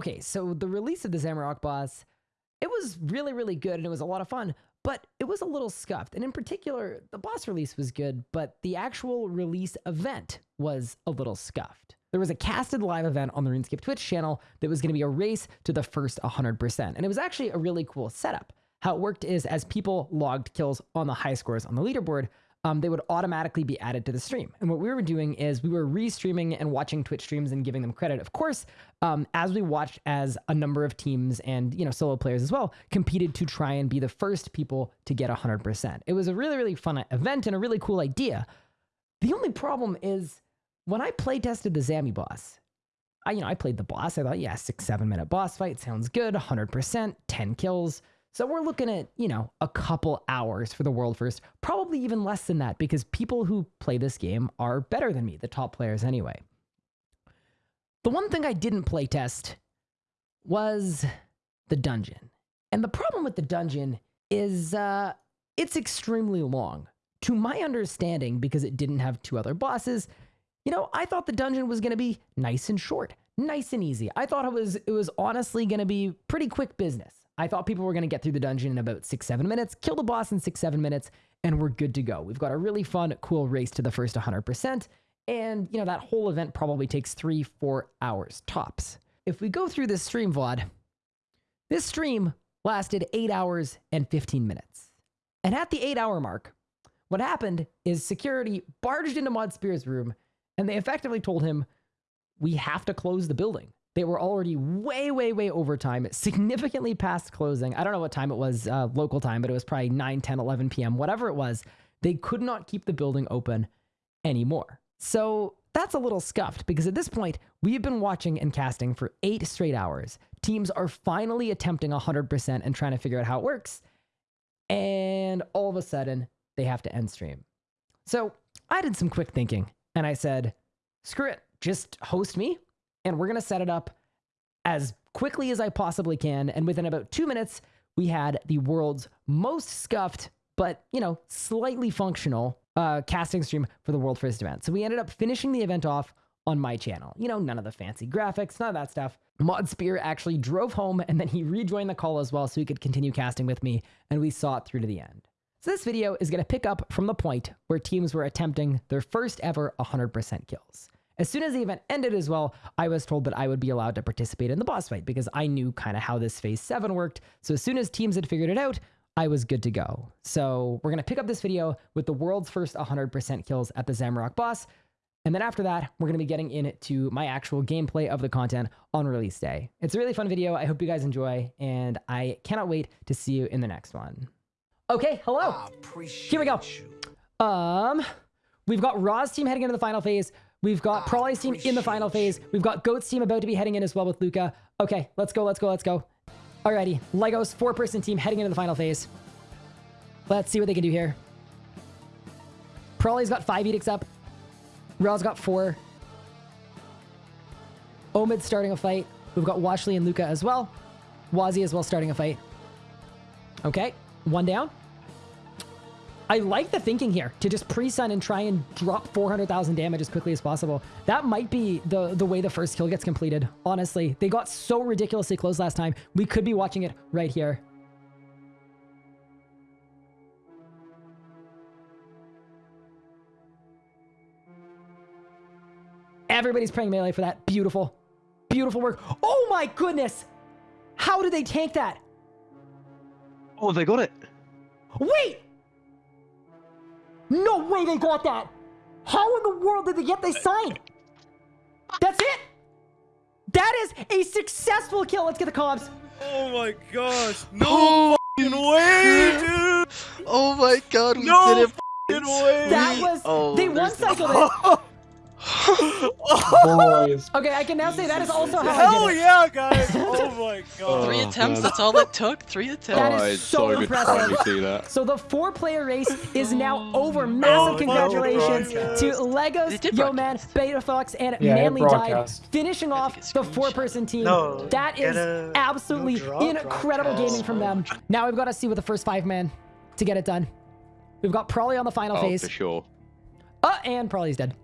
Okay, so the release of the Zamorak boss, it was really, really good and it was a lot of fun, but it was a little scuffed. And in particular, the boss release was good, but the actual release event was a little scuffed. There was a casted live event on the RuneScape Twitch channel that was going to be a race to the first 100%. And it was actually a really cool setup. How it worked is as people logged kills on the high scores on the leaderboard, um, they would automatically be added to the stream. And what we were doing is we were restreaming and watching Twitch streams and giving them credit. Of course, um, as we watched as a number of teams and you know solo players as well competed to try and be the first people to get 100%. It was a really really fun event and a really cool idea. The only problem is when I play tested the Zami boss. I you know I played the boss. I thought yeah six seven minute boss fight sounds good. 100%, 10 kills. So we're looking at, you know, a couple hours for the world first, probably even less than that because people who play this game are better than me, the top players anyway. The one thing I didn't play test was the dungeon. And the problem with the dungeon is uh, it's extremely long. To my understanding, because it didn't have two other bosses, you know, I thought the dungeon was going to be nice and short, nice and easy. I thought it was it was honestly going to be pretty quick business. I thought people were going to get through the dungeon in about six, seven minutes, kill the boss in six, seven minutes, and we're good to go. We've got a really fun, cool race to the first 100%. And, you know, that whole event probably takes three, four hours tops. If we go through this stream VOD, this stream lasted eight hours and 15 minutes. And at the eight hour mark, what happened is security barged into Mod Spear's room and they effectively told him, we have to close the building. They were already way, way, way over time, significantly past closing. I don't know what time it was, uh, local time, but it was probably 9, 10, 11 p.m., whatever it was. They could not keep the building open anymore. So that's a little scuffed because at this point, we have been watching and casting for eight straight hours. Teams are finally attempting 100% and trying to figure out how it works. And all of a sudden, they have to end stream. So I did some quick thinking and I said, screw it, just host me and we're going to set it up as quickly as I possibly can. And within about two minutes, we had the world's most scuffed, but, you know, slightly functional uh, casting stream for the world first event. So we ended up finishing the event off on my channel. You know, none of the fancy graphics, none of that stuff. Mod Spear actually drove home and then he rejoined the call as well so he could continue casting with me and we saw it through to the end. So this video is going to pick up from the point where teams were attempting their first ever 100% kills. As soon as the event ended as well, I was told that I would be allowed to participate in the boss fight because I knew kind of how this phase 7 worked. So as soon as teams had figured it out, I was good to go. So we're going to pick up this video with the world's first 100% kills at the Zamorak boss. And then after that, we're going to be getting into my actual gameplay of the content on release day. It's a really fun video. I hope you guys enjoy, and I cannot wait to see you in the next one. Okay, hello. Here we go. Um, we've got Raw's team heading into the final phase. We've got oh, Prolly's team in the final phase. We've got Goat's team about to be heading in as well with Luca. Okay, let's go, let's go, let's go. Alrighty, Lego's four-person team heading into the final phase. Let's see what they can do here. Prolly's got five edicts up. Raw's got four. Omid's starting a fight. We've got Washley and Luca as well. Wazi as well starting a fight. Okay, one down. I like the thinking here to just pre-sun and try and drop 400,000 damage as quickly as possible. That might be the, the way the first kill gets completed, honestly. They got so ridiculously close last time. We could be watching it right here. Everybody's praying melee for that. Beautiful. Beautiful work. Oh my goodness! How did they tank that? Oh, they got it. Wait! No way they got that! How in the world did they get this sign? That's it! That is a successful kill. Let's get the comps. Oh my gosh. No oh, way, dude! Oh my god, we no did it! Way. That was... Oh, they one cycle. it. Boys. Okay, I can now say that is also how Hell I did it. yeah, guys! Oh my god. Three attempts, that's all it took? Three attempts? That is oh, so, impressive. see that. So the four-player race is now over. Massive congratulations to Legos, Yo Man, Beta Fox, and yeah, Manly Died, finishing off the four-person team. No, that is absolutely no incredible gaming from them. Now we've got to see with the first five-man to get it done. We've got Prolly on the final oh, phase. for sure. Uh, and Prolly's dead.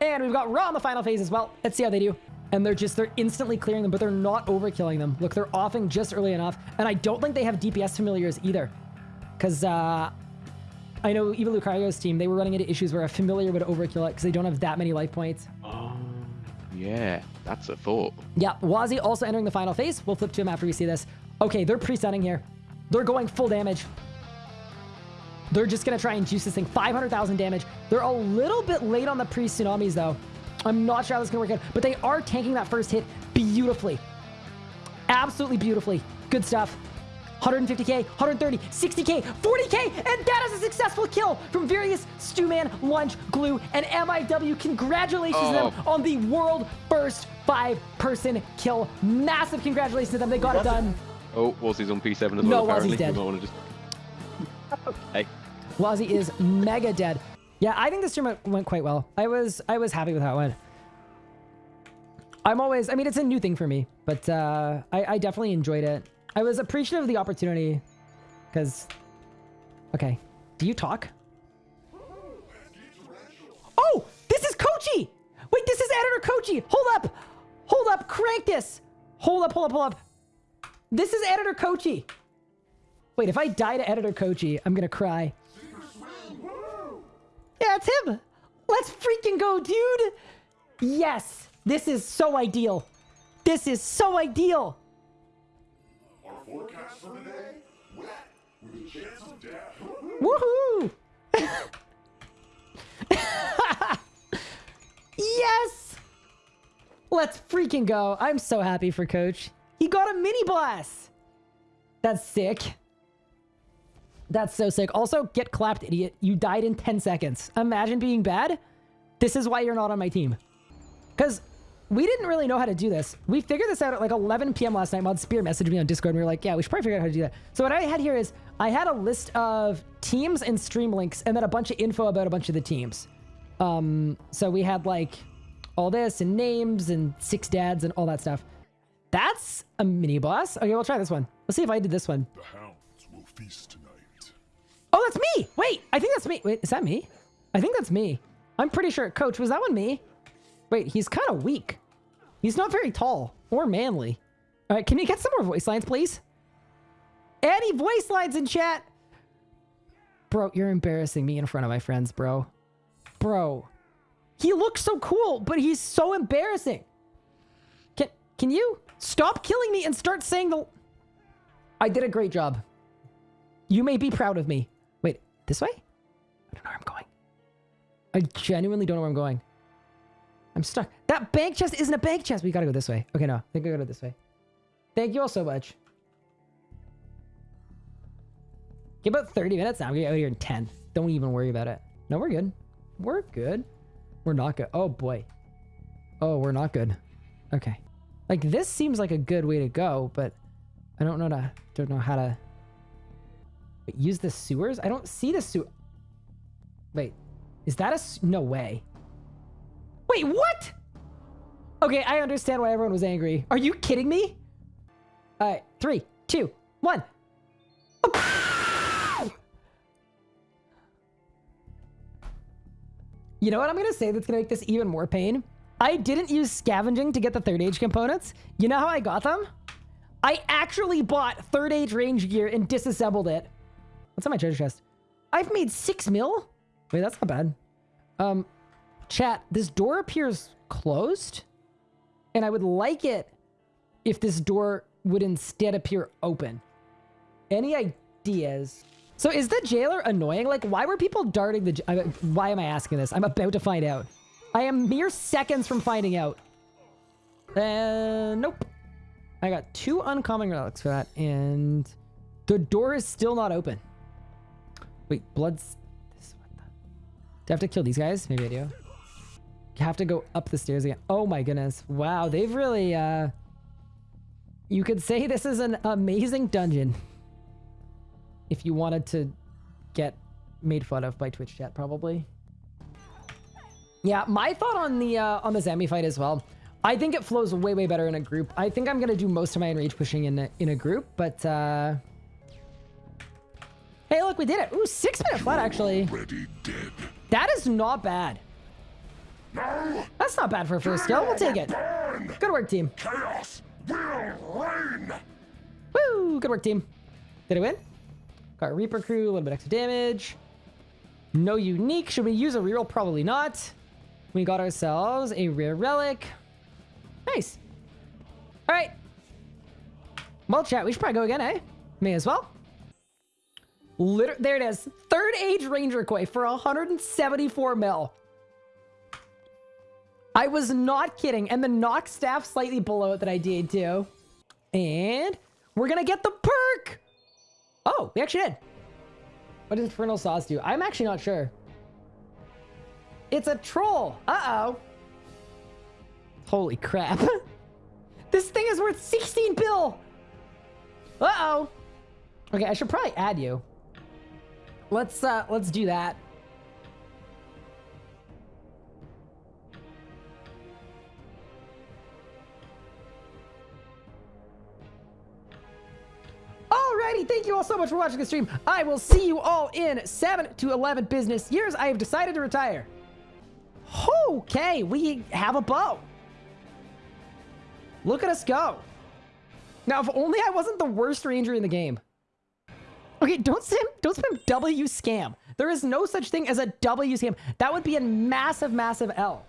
And we've got Raw in the final phase as well. Let's see how they do. and they're just they're instantly clearing them, but they're not overkilling them. Look, they're offing just early enough, and I don't think they have DPS familiars either, because uh, I know even Lucario's team they were running into issues where a familiar would overkill it because they don't have that many life points. Oh, Yeah, that's a thought. Yeah, Wazi also entering the final phase. We'll flip to him after we see this. Okay, they're pre-stunning here. They're going full damage. They're just going to try and juice this thing. 500,000 damage. They're a little bit late on the pre-tsunamis, though. I'm not sure how this is going to work out, but they are tanking that first hit beautifully. Absolutely beautifully. Good stuff. 150k, 130, 60k, 40k, and that is a successful kill from Various, Stewman, Lunch, Glue, and MIW. Congratulations to them Oh. on the world first five-person kill. Massive congratulations to them. They got it done. Oh, Wazzy's on P7 as well, No, apparently. Wazzy's dead. We might want to just... Hey. Wazzy is mega dead. Yeah, I think this stream went- quite well. I was I was happy with how it went. I'm always, I mean, it's a new thing for me, but uh, I, I definitely enjoyed it. I was appreciative of the opportunity because, okay, do you talk? Oh, this is Kochi. Wait, this is editor Kochi. Hold up, hold up, crank this. Hold up, hold up, hold up. This is editor Kochi. Wait, if I die to editor Kochi, I'm gonna cry. Yeah, it's him. Let's freaking go, dude. Yes, this is so ideal. This is so ideal. Our forecast for today, wet with a chance of death. Woohoo! yes! Let's freaking go. I'm so happy for Coach. He got a mini blast. That's sick. That's so sick. Also, get clapped, idiot. You died in 10 seconds. Imagine being bad. This is why you're not on my team. Because we didn't really know how to do this. We figured this out at like 11 p.m. last night. Mod Spear messaged me on Discord and we were like, yeah, we should probably figure out how to do that. So what I had here is I had a list of teams and stream links and then a bunch of info about a bunch of the teams. Um, so we had like all this and names and six dads and all that stuff. That's a mini boss. Okay, we'll try this one. Let's see if I did this one. The hounds will feast. Oh, that's me. Wait, I think that's me. Wait, is that me? I think that's me. I'm pretty sure. Coach, was that one me? Wait, he's kind of weak. He's not very tall or manly. All right, can you get some more voice lines, please? Any voice lines in chat? Bro, you're embarrassing me in front of my friends, bro. Bro. He looks so cool, but he's so embarrassing. Can can you stop killing me and start saying the I did a great job. You may be proud of me. This way? I don't know where I'm going. I genuinely don't know where I'm going. I'm stuck. That bank chest isn't a bank chest. We gotta go this way. Okay, no. I think I gotta go this way. Thank you all so much. Give about 30 minutes now. We get out here in 10. Don't even worry about it. No, we're good. We're good. We're not good. Oh, boy. Oh, we're not good. Okay. Like, this seems like a good way to go, but I don't know to, don't know how to Wait, use the sewers? I don't see the sewer. Wait, is that a... no way? Wait, what? Okay, I understand why everyone was angry. Are you kidding me? All right, three, two, one. You know what I'm gonna say that's gonna make this even more pain? I didn't use scavenging to get the third age components. You know how I got them? I actually bought third age range gear and disassembled it. What's on my treasure chest? I've made six mil? Wait, that's not bad. Um, chat, this door appears closed. And I would like it if this door would instead appear open. Any ideas? So is the jailer annoying? Like, why were people darting the... I- Why am I asking this? I'm about to find out. I am mere seconds from finding out. Uh, nope. I got two uncommon relics for that, and the door is still not open. Wait, blood's. This, what the? Do I have to kill these guys? Maybe I do. You have to go up the stairs again. Oh my goodness! Wow, they've really. uh You could say this is an amazing dungeon. If you wanted to get made fun of by Twitch chat, probably. Yeah, my thought on the uh, on the Zami fight as well. I think it flows way way better in a group. I think I'm gonna do most of my enrage pushing in a, in a group, but uh, look, we did it. Ooh, six minute flat actually. Already dead. That is not bad. That's not bad for a first skill. We'll take it. Burn! Good work, team. Chaos will reign. Woo! Good work, team. Did I win? Got a Reaper crew, a little bit extra damage. No unique. Should we use a reroll? Probably not. We got ourselves a rare relic. Nice. All right. Well, chat, we should probably go again, eh? May as well. Liter there it is. Third Age Ranger Koi for 174 mil. I was not kidding. And the nox staff slightly below it that I did too. And we're gonna get the perk. Oh, we actually did. What does Infernal Sauce do? I'm actually not sure. It's a troll. Uh-oh. Holy crap. this thing is worth 16 bill. Uh-oh. Okay, I should probably add you. Let's uh let's do that. Alrighty, thank you all so much for watching the stream. I will see you all in 7 to 11 business years. I have decided to retire. Okay, we have a bow. Look at us go. Now, if only I wasn't the worst ranger in the game. Okay, don't spam, don't spam W scam. There is no such thing as a W scam. That would be a massive, massive L.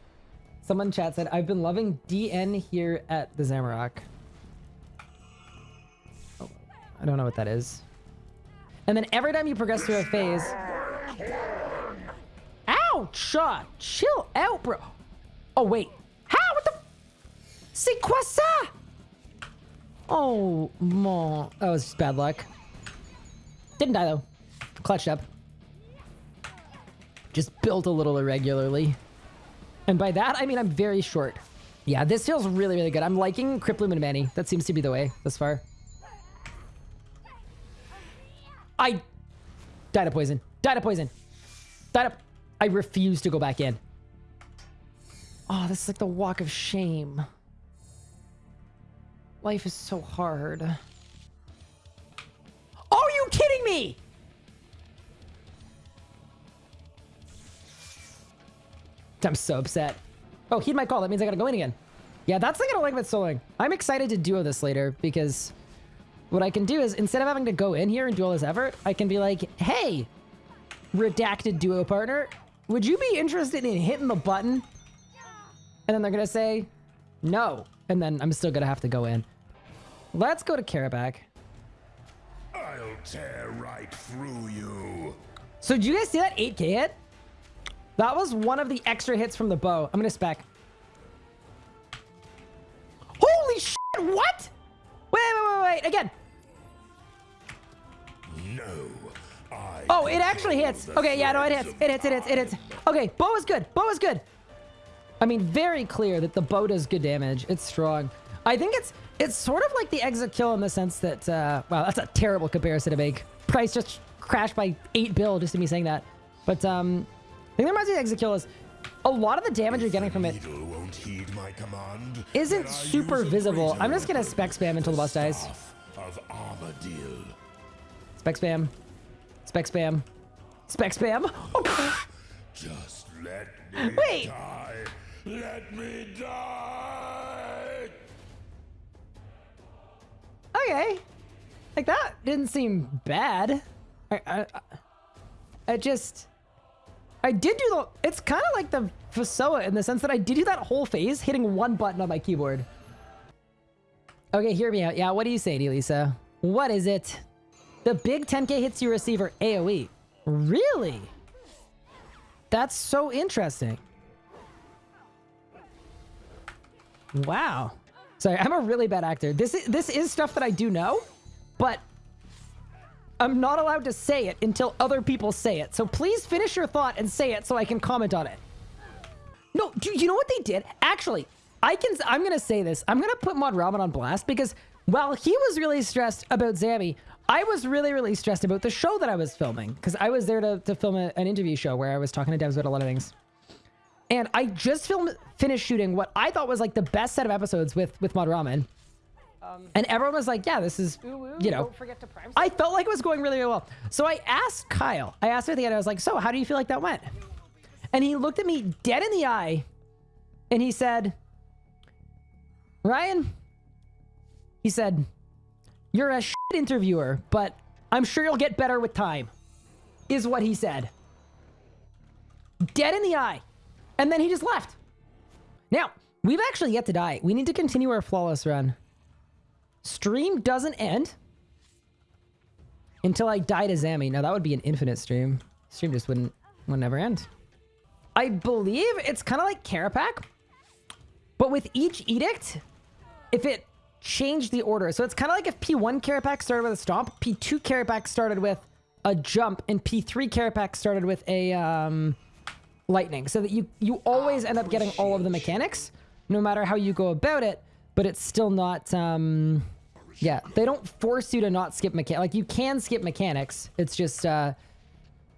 Someone chat said, I've been loving DN here at the Zamorak. Oh, I don't know what that is. And then every time you progress through a phase... Ouch! Shaw, chill out, bro. Oh, wait. How? What the... C'est quoi ça? Oh, mon. That was just bad luck. Didn't die, though. Clutched up. Just built a little irregularly. And by that, I mean I'm very short. Yeah, this feels really, really good. I'm liking Cripplumen Manny. That seems to be the way thus far. I died of poison. Died of poison. Died of... I refuse to go back in. Oh, this is like the walk of shame. Life is so hard. I'm so upset. Oh, heed my call. That means I gotta go in again. Yeah, that's the don't like about soloing. I'm excited to duo this later because what I can do is instead of having to go in here and do all this effort, I can be like, hey, redacted duo partner, would you be interested in hitting the button? And then they're gonna say, no. And then I'm still gonna have to go in. Let's go to Karabak. Tear right through you. So did you guys see that 8k hit? That was one of the extra hits from the bow. I'm gonna spec. Holy shit, what? Wait, wait, wait, wait, again. No. I Oh, it actually hits. Okay, yeah, no, it hits. It hits, it hits, it hits. Okay, bow is good. Bow is good. I mean, very clear that the bow does good damage. It's strong. I think it's it's sort of like the exit kill in the sense that, uh, wow, that's a terrible comparison to make. Price just crashed by 8 bill just to me saying that. But, um, I think that reminds me of exit kill is a lot of the damage you're getting from it Needle won't heed my command. isn't super visible. I'm just gonna spec spam until the boss dies. Spec spam. Spec spam. Spec spam. Oh, Just let me Wait. die. Let me die. Okay. Like that didn't seem bad. I, I, I- just, I did do the. It's kind of like the Fasoa in the sense that I did do that whole phase hitting one button on my keyboard. Okay, hear me out. Yeah, what do you say, Lisa? What is it? The big 10k hits you receive are AoE. Really? That's so interesting. Wow. Sorry, I'm a really bad actor. This is this is stuff that I do know, but I'm not allowed to say it until other people say it. So please finish your thought and say it so I can comment on it. No, do you know what they did? Actually, I can. I'm gonna say this. I'm gonna put Mod Ramen on blast because while he was really stressed about Zammy, I was really, really stressed about the show that I was filming because I was there to, to film a, an interview show where I was talking to devs about a lot of things. And I just filmed, finished shooting what I thought was like the best set of episodes with with Mod Ramen. Um, and everyone was like, "Yeah, this is, you know." Don't forget to prime. I felt like it was going really, really well. So I asked Kyle. I asked him at the end. I was like, "So, how do you feel like that went?" And he looked at me dead in the eye, and he said, Ryan, he said, You're a shit interviewer, but I'm sure you'll get better with time, is what he said. Dead in the eye. And then he just left. Now, we've actually yet to die. We need to continue our flawless run. Stream doesn't end until I die to Zammy. Now, that would be an infinite stream. Stream just wouldn't, would never end. I believe it's kind of like Kerapac, but with each edict, if it changed the order. So it's kind of like if P1 Kerapac started with a stomp, P2 Kerapac started with a jump, and P3 Kerapac started with a um, lightning. So that you, you always end up getting all of the mechanics, no matter how you go about it, but it's still not... Um, yeah, they don't force you to not skip mechanics. Like, you can skip mechanics. It's just, uh,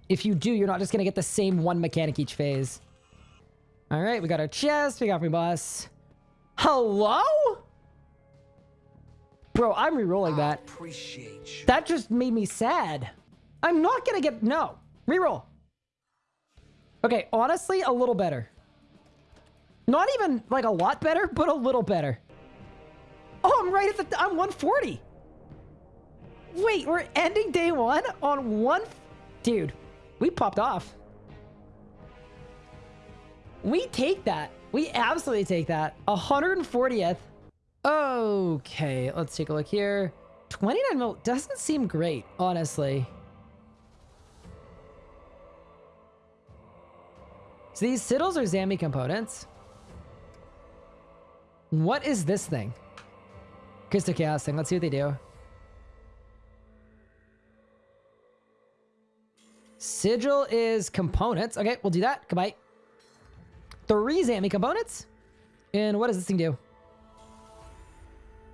if you do, you're not just going to get the same one mechanic each phase. All right, we got our chest. We got me boss. Hello? Bro, I'm re-rolling that. That just made me sad. I'm not going to get... No. Reroll. Okay, honestly, a little better. Not even, like, a lot better, but a little better. Oh, I'm right at the... I'm 140. Wait, we're ending day one on one... Dude, we popped off. We take that. We absolutely take that. 140th. Okay, let's take a look here. 29 mil doesn't seem great, honestly. So these Sigils are Zammy components. What is this thing? Crystal Chaos thing. Let's see what they do. Sigil is components. Okay, we'll do that. Goodbye. Three Zammy components. And what does this thing do?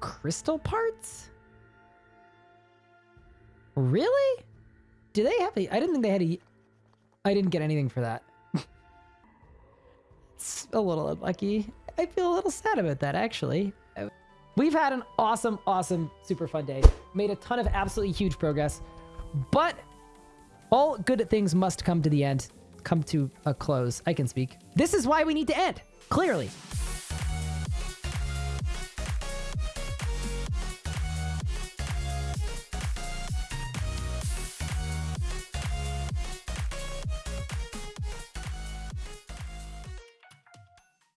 Crystal parts? Really? Do they have a... I didn't think they had a... I didn't get anything for that. It's a little unlucky. I feel a little sad about that, actually. We've had an awesome, awesome, super fun day. Made a ton of absolutely huge progress. But all good things must come to the end. Come to a close. I can speak. This is why we need to end. Clearly.